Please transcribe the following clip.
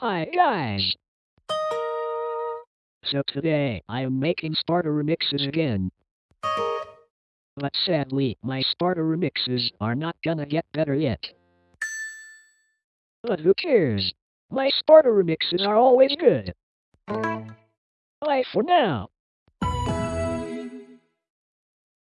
Hi guys! So today, I am making starter remixes again. But sadly, my starter remixes are not gonna get better yet. But who cares? My starter remixes are always good. Bye for now.